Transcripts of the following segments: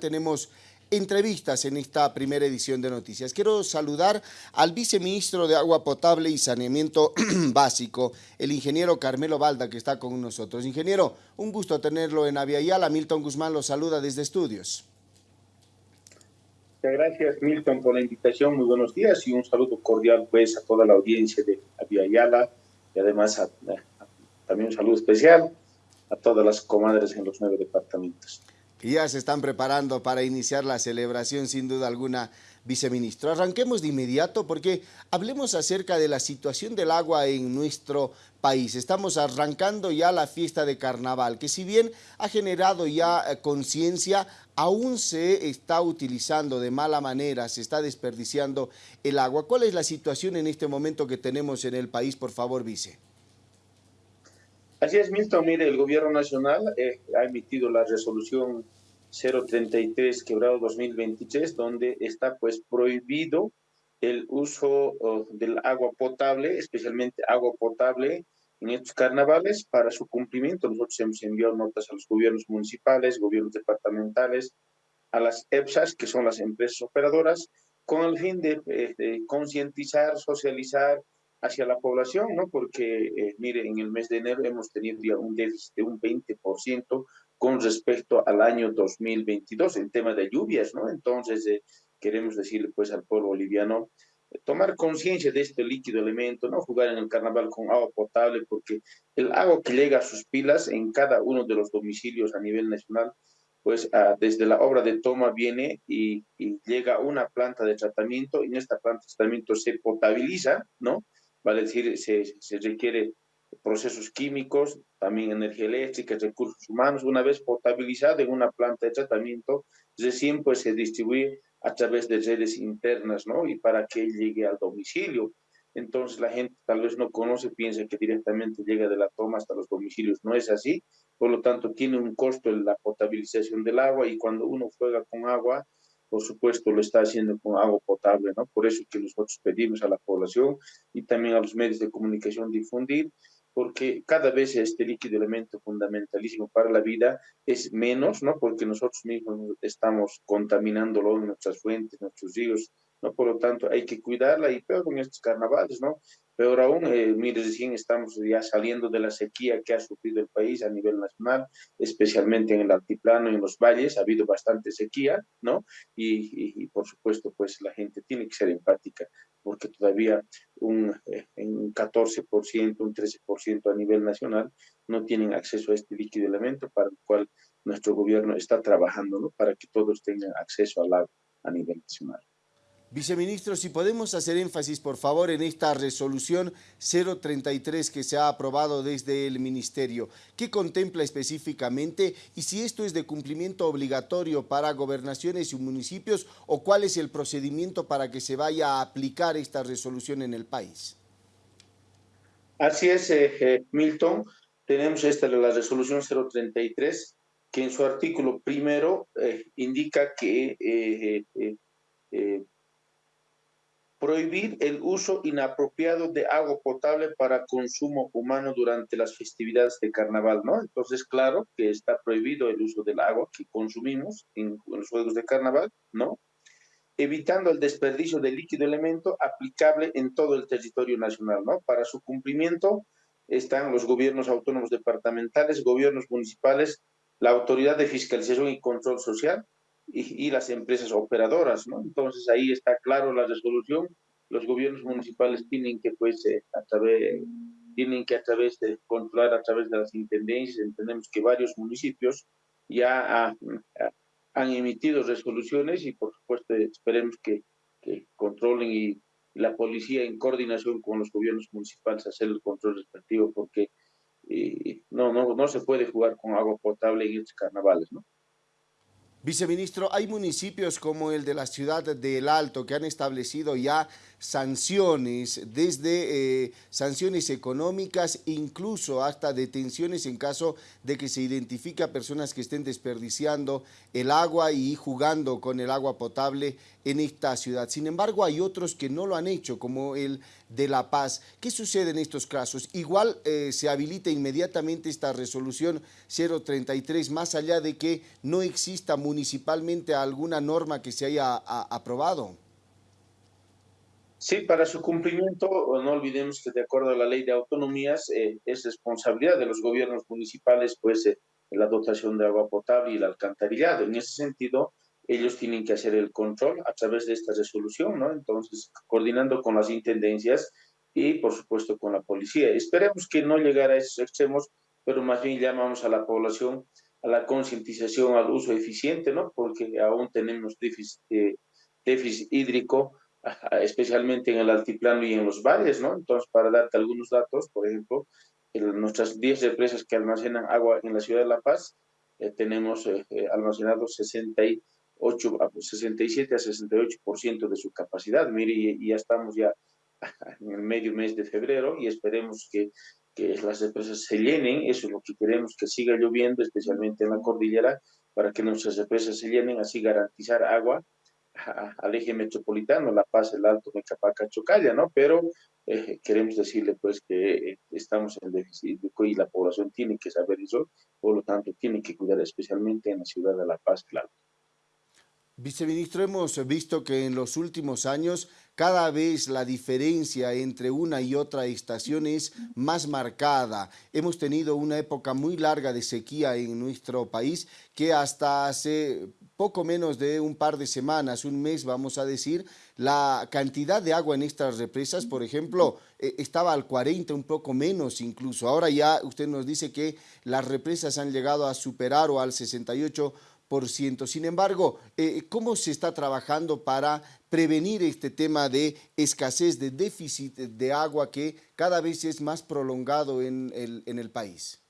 tenemos entrevistas en esta primera edición de Noticias. Quiero saludar al viceministro de Agua Potable y Saneamiento Básico, el ingeniero Carmelo Balda, que está con nosotros. Ingeniero, un gusto tenerlo en Aviala. Milton Guzmán lo saluda desde estudios. Muchas gracias, Milton, por la invitación. Muy buenos días y un saludo cordial pues a toda la audiencia de Aviala y además también un saludo especial a todas las comadres en los nueve departamentos y ya se están preparando para iniciar la celebración, sin duda alguna, viceministro. Arranquemos de inmediato porque hablemos acerca de la situación del agua en nuestro país. Estamos arrancando ya la fiesta de carnaval, que si bien ha generado ya eh, conciencia, aún se está utilizando de mala manera, se está desperdiciando el agua. ¿Cuál es la situación en este momento que tenemos en el país, por favor, vice? Así es, Milton. Mire, el gobierno nacional eh, ha emitido la resolución 033 quebrado 2023, donde está pues prohibido el uso del agua potable, especialmente agua potable en estos carnavales para su cumplimiento. Nosotros hemos enviado notas a los gobiernos municipales, gobiernos departamentales, a las EPSAS, que son las empresas operadoras, con el fin de, eh, de concientizar, socializar, hacia la población, ¿no? Porque, eh, mire, en el mes de enero hemos tenido ya un déficit de un 20% con respecto al año 2022 en tema de lluvias, ¿no? Entonces, eh, queremos decirle, pues, al pueblo boliviano, eh, tomar conciencia de este líquido elemento, no jugar en el carnaval con agua potable, porque el agua que llega a sus pilas en cada uno de los domicilios a nivel nacional, pues ah, desde la obra de toma viene y, y, llega una planta de tratamiento y en esta planta de tratamiento se potabiliza, ¿no? Vale decir, se, se requiere procesos químicos, también energía eléctrica, recursos humanos, una vez potabilizado en una planta de tratamiento, recién pues se distribuye a través de redes internas, ¿no? Y para que llegue al domicilio. Entonces la gente tal vez no conoce, piensa que directamente llega de la toma hasta los domicilios. No es así. Por lo tanto, tiene un costo la potabilización del agua y cuando uno juega con agua, por supuesto lo está haciendo con agua potable, ¿no? Por eso que nosotros pedimos a la población y también a los medios de comunicación difundir, porque cada vez este líquido elemento fundamentalísimo para la vida es menos, ¿no? Porque nosotros mismos estamos contaminándolo en nuestras fuentes, nuestros ríos, ¿no? Por lo tanto, hay que cuidarla y peor con estos carnavales, ¿no? Peor aún, eh, mire, recién estamos ya saliendo de la sequía que ha sufrido el país a nivel nacional, especialmente en el altiplano y en los valles, ha habido bastante sequía, ¿no? Y, por supuesto, pues la gente tiene que ser empática, porque todavía un, eh, un 14%, un 13% a nivel nacional no tienen acceso a este líquido elemento para el cual nuestro gobierno está trabajando, ¿no? Para que todos tengan acceso al agua a nivel nacional. Viceministro, si podemos hacer énfasis, por favor, en esta resolución 033 que se ha aprobado desde el Ministerio. ¿Qué contempla específicamente y si esto es de cumplimiento obligatorio para gobernaciones y municipios o cuál es el procedimiento para que se vaya a aplicar esta resolución en el país? Así es, eh, eh, Milton. Tenemos esta la resolución 033 que en su artículo primero eh, indica que prohibir el uso inapropiado de agua potable para consumo humano durante las festividades de carnaval, ¿no? Entonces, claro que está prohibido el uso del agua que consumimos en, los juegos de carnaval, ¿no? Evitando el desperdicio de líquido elemento aplicable en todo el territorio nacional, ¿no? Para su cumplimiento están los gobiernos autónomos departamentales, gobiernos municipales, la autoridad de fiscalización y control social, y, las empresas operadoras, ¿no? Entonces ahí está claro la resolución. Los gobiernos municipales tienen que, pues, eh, a través, tienen que a través de controlar a través de las intendencias. Entendemos que varios municipios ya han emitido resoluciones y, por supuesto, esperemos que, que controlen y la policía en coordinación con los gobiernos municipales hacer el control respectivo porque eh, no, no, no se puede jugar con agua potable en estos carnavales, ¿no? Viceministro, hay municipios como el de la ciudad de El Alto que han establecido ya sanciones, desde eh, sanciones económicas, incluso hasta detenciones en caso de que se identifique a personas que estén desperdiciando el agua y jugando con el agua potable en esta ciudad. Sin embargo, hay otros que no lo han hecho, como el de La Paz. ¿Qué sucede en estos casos? Igual eh, se habilita inmediatamente esta resolución 033, más allá de que no exista municipalmente alguna norma que se haya aprobado. Sí, para su cumplimiento, no olvidemos que de acuerdo a la ley de autonomías, eh, es responsabilidad de los gobiernos municipales, pues, eh, la dotación de agua potable y el alcantarillado. En ese sentido, ellos tienen que hacer el control a través de esta resolución, ¿no? Entonces, coordinando con las intendencias y, por supuesto, con la policía. Esperemos que no llegara a esos extremos, pero más bien llamamos a la población a la concientización al uso eficiente, ¿no? Porque aún tenemos déficit, eh, déficit hídrico, especialmente en el altiplano y en los valles, ¿no? Entonces, para darte algunos datos, por ejemplo, en nuestras 10 empresas que almacenan agua en la ciudad de La Paz, eh, tenemos eh, almacenados 60 8, 67 a 68% de su capacidad. Mire, y, ya estamos ya en el medio mes de febrero y esperemos que, que las represas se llenen. Eso es lo que queremos, que siga lloviendo, especialmente en la cordillera, para que nuestras represas se llenen, así garantizar agua al eje metropolitano, La Paz, El Alto, Mecapaca, Chocalla, ¿no? Pero eh, queremos decirle pues que estamos en déficit y la población tiene que saber eso, por lo tanto tiene que cuidar especialmente en la ciudad de La Paz, claro. Viceministro, hemos visto que en los últimos años cada vez la diferencia entre una y otra estación es más marcada. Hemos tenido una época muy larga de sequía en nuestro país que hasta hace poco menos de un par de semanas, un mes vamos a decir, la cantidad de agua en estas represas, por ejemplo, eh, estaba al 40, un poco menos incluso. Ahora ya usted nos dice que las represas han llegado a superar o al 68 sin embargo, eh, ¿cómo se está trabajando para prevenir este tema de escasez, de déficit de agua que cada vez es más prolongado en el, en el país?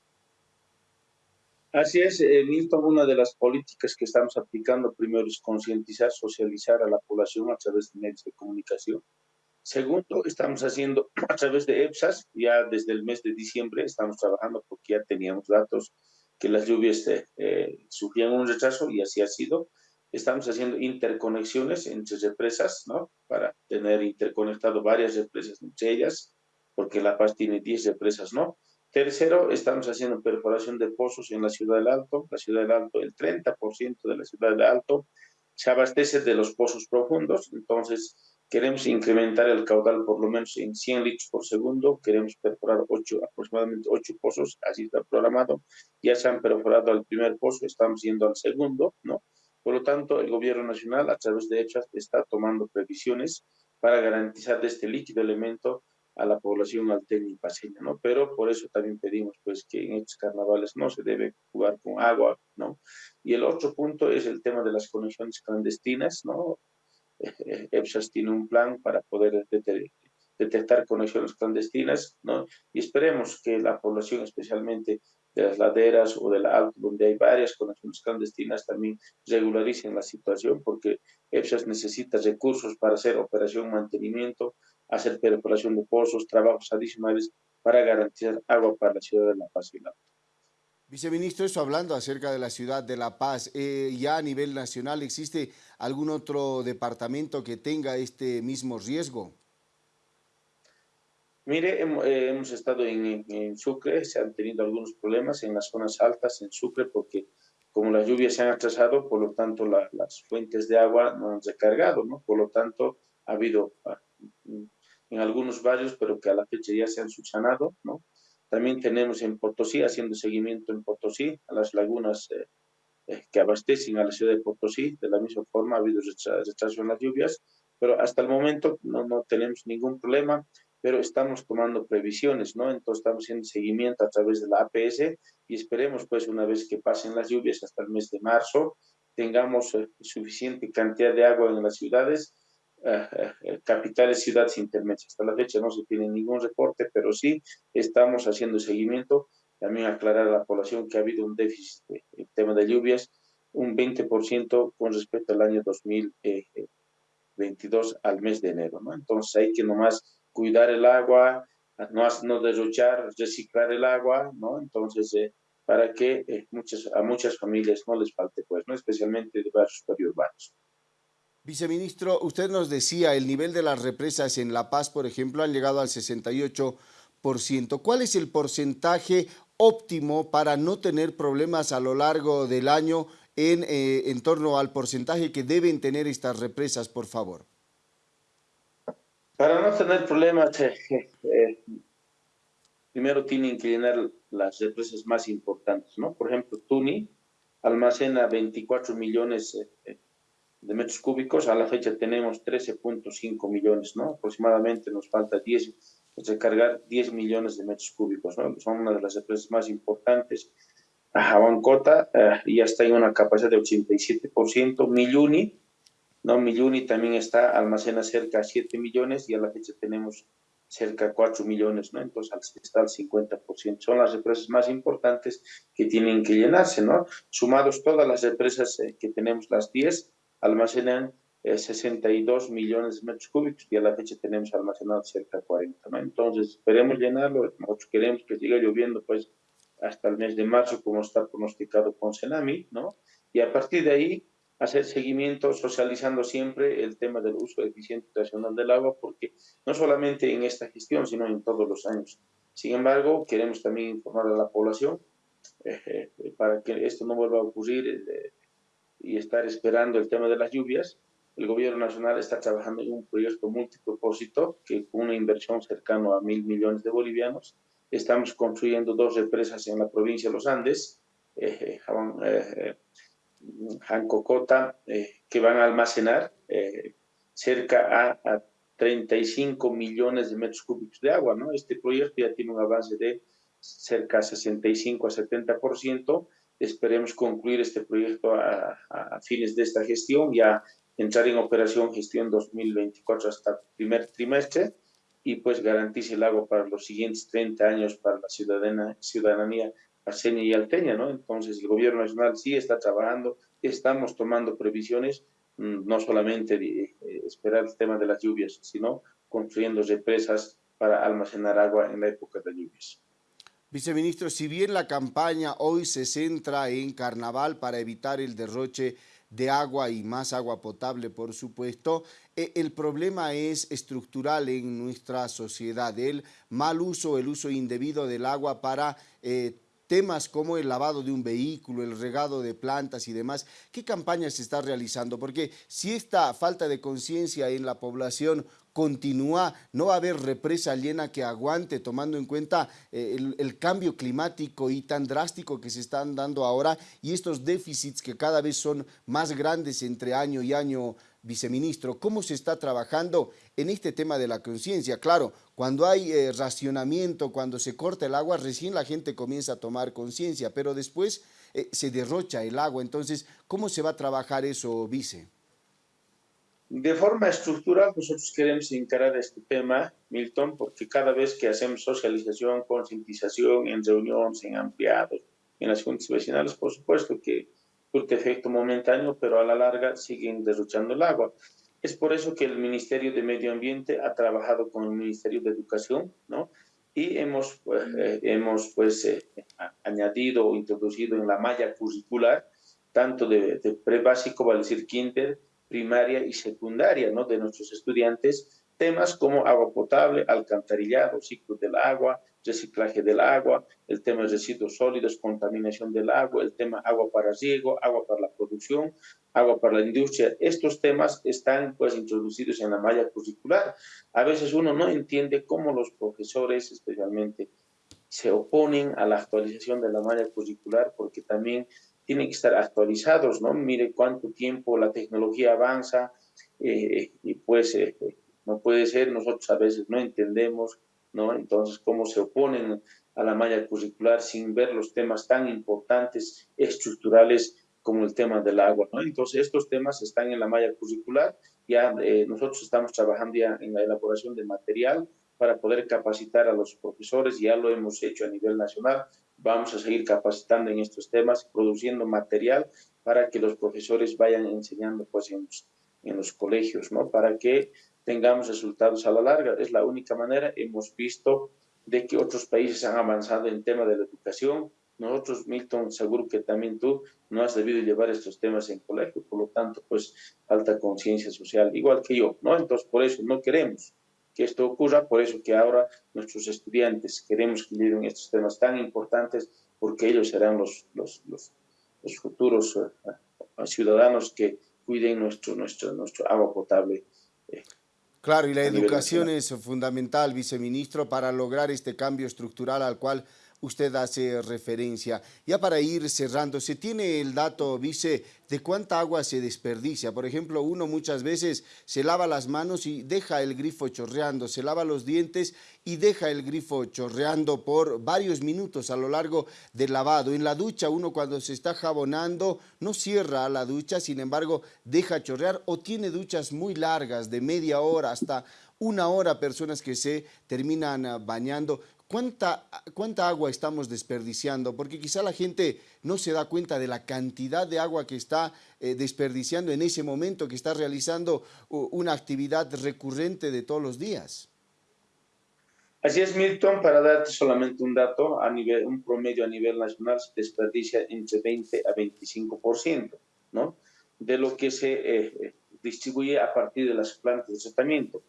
Así es, eh, Milton, una de las políticas que estamos aplicando primero es concientizar, socializar a la población a través de medios de comunicación. Segundo, estamos haciendo a través de EPSAS, ya desde el mes de diciembre estamos trabajando porque ya teníamos datos que las lluvias eh, eh, sufrían un retraso y así ha sido. Estamos haciendo interconexiones entre represas, ¿no? Para tener interconectado varias represas entre ellas, porque La Paz tiene 10 represas, ¿no? Tercero, estamos haciendo perforación de pozos en la Ciudad del Alto. La Ciudad del Alto, el 30% de la Ciudad del Alto se abastece de los pozos profundos, entonces Queremos incrementar el caudal por lo menos en 100 litros por segundo. Queremos perforar 8, aproximadamente 8 pozos, así está programado. Ya se han perforado al primer pozo, estamos yendo al segundo, ¿no? Por lo tanto, el gobierno nacional, a través de hechas, está tomando previsiones para garantizar de este líquido elemento a la población alteña y paseña, ¿no? Pero por eso también pedimos, pues, que en estos carnavales no se debe jugar con agua, ¿no? Y el otro punto es el tema de las conexiones clandestinas, ¿no? EPSAS tiene un plan para poder detectar conexiones clandestinas, ¿no? Y esperemos que la población, especialmente de las laderas o de la alto, donde hay varias conexiones clandestinas, también regularicen la situación, porque EPSAS necesita recursos para hacer operación mantenimiento, hacer perforación de pozos, trabajos adicionales para garantizar agua para la ciudad de La Paz y la Viceministro, eso hablando acerca de la ciudad de La Paz, eh, ya a nivel nacional, ¿existe algún otro departamento que tenga este mismo riesgo? Mire, eh, hemos, estado en, Sucre, se han tenido algunos problemas en las zonas altas en Sucre porque como las lluvias se han atrasado, por lo tanto las fuentes de agua no han recargado, ¿no? Por lo tanto ha habido ah, en algunos barrios, pero que a la fecha ya se han subsanado, ¿no? También tenemos en Potosí, haciendo seguimiento en Potosí, a las lagunas eh, eh, que abastecen a la ciudad de Potosí. De la misma forma, ha habido retraso en las lluvias, pero hasta el momento no, no tenemos ningún problema, pero estamos tomando previsiones, ¿no? Entonces estamos haciendo seguimiento a través de la APS y esperemos, pues, una vez que pasen las lluvias hasta el mes de marzo, tengamos eh, suficiente cantidad de agua en las ciudades eh, capitales, ciudades intermedias. Hasta la fecha no se tiene ningún reporte, pero sí estamos haciendo seguimiento. También aclarar a la población que ha habido un déficit en tema de lluvias, un 20% con respecto al año 2000, 22 al mes de enero, ¿no? Entonces hay que nomás cuidar el agua, no, no derrochar, reciclar el agua, ¿no? Entonces, eh, para que eh, muchas, a muchas familias no les falte, pues, ¿no? Especialmente de barrios periurbanos. Viceministro, usted nos decía, el nivel de las represas en La Paz, por ejemplo, han llegado al 68%. ¿Cuál es el porcentaje óptimo para no tener problemas a lo largo del año en, eh, en torno al porcentaje que deben tener estas represas, por favor? Para no tener problemas, eh, eh, primero tienen que llenar las represas más importantes, ¿no? Por ejemplo, Tuni almacena 24 millones de metros cúbicos, a la fecha tenemos 13.5 millones, ¿no? Aproximadamente nos falta 10, recargar 10 millones de metros cúbicos, ¿no? Son una de las empresas más importantes. Jabancota eh, ya está en una capacidad de 87%, Milluni, ¿no? Milluni también está, almacena cerca de 7 millones y a la fecha tenemos cerca de 4 millones, ¿no? Entonces está al 50%. Son las empresas más importantes que tienen que llenarse, ¿no? Sumados todas las empresas eh, que tenemos, las 10, almacenan 62 eh, millones de metros cúbicos y a la fecha tenemos almacenado cerca de 40, ¿no? Entonces, esperemos llenarlo, nosotros queremos que siga lloviendo, pues, hasta el mes de marzo, como está pronosticado con Senami, ¿no? Y a partir de ahí, hacer seguimiento, socializando siempre el tema del uso eficiente racional del agua, porque no solamente en esta gestión, sino en todos los años. Sin embargo, queremos también informar a la población eh, eh, para que esto no vuelva a ocurrir y estar esperando el tema de las lluvias, el gobierno nacional está trabajando en un proyecto multipropósito que con una inversión cercana a mil millones de bolivianos. Estamos construyendo dos represas en la provincia de los Andes, eh, eh, Jancocota, eh, que van a almacenar eh, cerca a, a, 35 millones de metros cúbicos de agua. ¿no? Este proyecto ya tiene un avance de cerca a 65 a 70%. Esperemos concluir este proyecto a, a fines de esta gestión, ya entrar en operación gestión 2024 hasta el primer trimestre y pues garantice el agua para los siguientes 30 años para la ciudadanía paseña y alteña, ¿no? Entonces el gobierno nacional sí está trabajando, estamos tomando previsiones, mm, no solamente de, eh, esperar el tema de las lluvias, sino construyendo represas para almacenar agua en la época de lluvias. Viceministro, si bien la campaña hoy se centra en carnaval para evitar el derroche de agua y más agua potable, por supuesto, eh, el problema es estructural en nuestra sociedad, el mal uso, el uso indebido del agua para eh, temas como el lavado de un vehículo, el regado de plantas y demás. ¿Qué campaña se está realizando? Porque si esta falta de conciencia en la población continúa, no va a haber represa llena que aguante, tomando en cuenta eh, el, cambio climático y tan drástico que se están dando ahora y estos déficits que cada vez son más grandes entre año y año viceministro, ¿cómo se está trabajando en este tema de la conciencia? Claro, cuando hay eh, racionamiento, cuando se corta el agua, recién la gente comienza a tomar conciencia, pero después eh, se derrocha el agua. Entonces, ¿cómo se va a trabajar eso, vice? De forma estructural, nosotros queremos encarar este tema, Milton, porque cada vez que hacemos socialización, concientización en reuniones, en ampliados, en las juntas vecinales, por supuesto que surte efecto momentáneo, pero a la larga siguen derrochando el agua. Es por eso que el Ministerio de Medio Ambiente ha trabajado con el Ministerio de Educación, ¿no? Y hemos, pues, eh, hemos pues, eh, añadido o introducido en la malla curricular, tanto de, de pre-básico, vale decir kinder, primaria y secundaria, ¿no? De nuestros estudiantes, temas como agua potable, alcantarillado, ciclo del agua, reciclaje del agua, el tema de residuos sólidos, contaminación del agua, el tema agua para riego, agua para la producción, agua para la industria. Estos temas están pues introducidos en la malla curricular. A veces uno no entiende cómo los profesores especialmente se oponen a la actualización de la malla curricular porque también tienen que estar actualizados, ¿no? Mire cuánto tiempo la tecnología avanza eh, y pues eh, no puede ser, nosotros a veces no entendemos ¿no? Entonces, cómo se oponen a la malla curricular sin ver los temas tan importantes, estructurales, como el tema del agua, ¿no? Entonces, estos temas están en la malla curricular, ya eh, nosotros estamos trabajando ya en la elaboración de material para poder capacitar a los profesores, ya lo hemos hecho a nivel nacional, vamos a seguir capacitando en estos temas, produciendo material para que los profesores vayan enseñando pues en en los colegios, ¿no? Para que tengamos resultados a la larga. Es la única manera. Hemos visto de que otros países han avanzado en tema de la educación. Nosotros, Milton, seguro que también tú no has debido llevar estos temas en colegio, por lo tanto, pues falta conciencia social, igual que yo, ¿no? Entonces, por eso no queremos que esto ocurra, por eso que ahora nuestros estudiantes queremos que lleven estos temas tan importantes, porque ellos serán los, los, los, los futuros uh, ciudadanos que cuiden nuestro, nuestro, nuestro agua potable. Eh, claro, y la educación es fundamental, viceministro, para lograr este cambio estructural al cual usted hace referencia. Ya para ir cerrando, ¿se tiene el dato, vice, de cuánta agua se desperdicia? Por ejemplo, uno muchas veces se lava las manos y deja el grifo chorreando, se lava los dientes y deja el grifo chorreando por varios minutos a lo largo del lavado. En la ducha, uno cuando se está jabonando no cierra la ducha, sin embargo, deja chorrear o tiene duchas muy largas, de media hora hasta una hora, personas que se terminan bañando. ¿Cuánta, ¿Cuánta agua estamos desperdiciando? Porque quizá la gente no se da cuenta de la cantidad de agua que está eh, desperdiciando en ese momento, que está realizando una actividad recurrente de todos los días. Así es, Milton, para darte solamente un dato, a nivel, un promedio a nivel nacional se desperdicia entre 20 a 25%, ¿no? De lo que se eh, eh, distribuye a partir de las plantas de tratamiento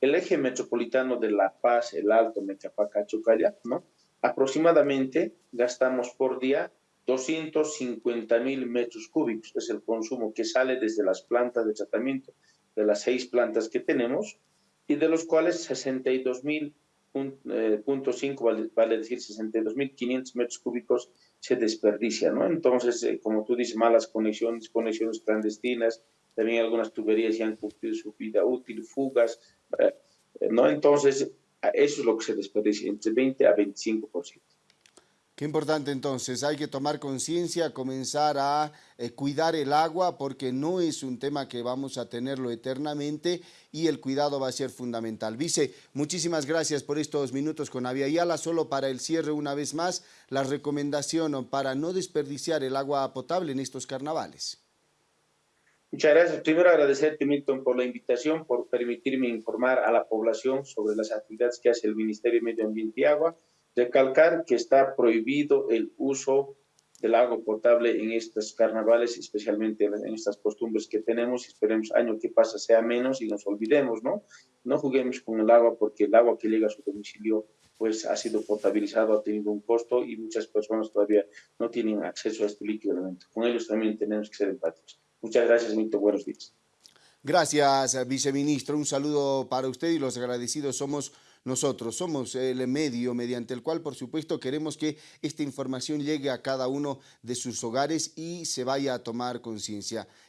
el eje metropolitano de La Paz, el Alto, Mecapaca, Chocalla, ¿no? Aproximadamente gastamos por día 250 mil metros cúbicos, es el consumo que sale desde las plantas de tratamiento, de las seis plantas que tenemos, y de los cuales 62 mil eh, vale, decir 62 mil 500 metros cúbicos se desperdicia, ¿no? Entonces, eh, como tú dices, malas conexiones, conexiones clandestinas, también algunas tuberías ya han cumplido su vida útil, fugas, eh, ¿no? Entonces, eso es lo que se desperdicia, entre 20 a 25%. Qué importante entonces, hay que tomar conciencia, comenzar a eh, cuidar el agua porque no es un tema que vamos a tenerlo eternamente y el cuidado va a ser fundamental. Vice, muchísimas gracias por estos minutos con Aviala. Solo para el cierre una vez más, la recomendación para no desperdiciar el agua potable en estos carnavales. Muchas gracias. Primero agradecerte, Milton, por la invitación, por permitirme informar a la población sobre las actividades que hace el Ministerio de Medio Ambiente y Agua. Recalcar que está prohibido el uso del agua potable en estos carnavales, especialmente en estas costumbres que tenemos. Esperemos año que pasa sea menos y nos olvidemos, ¿no? No juguemos con el agua porque el agua que llega a su domicilio pues ha sido potabilizado, ha tenido un costo y muchas personas todavía no tienen acceso a este líquido. Con ellos también tenemos que ser empáticos. Muchas gracias, Milton. Buenos días. Gracias, viceministro. Un saludo para usted y los agradecidos somos nosotros. Somos el medio mediante el cual, por supuesto, queremos que esta información llegue a cada uno de sus hogares y se vaya a tomar conciencia.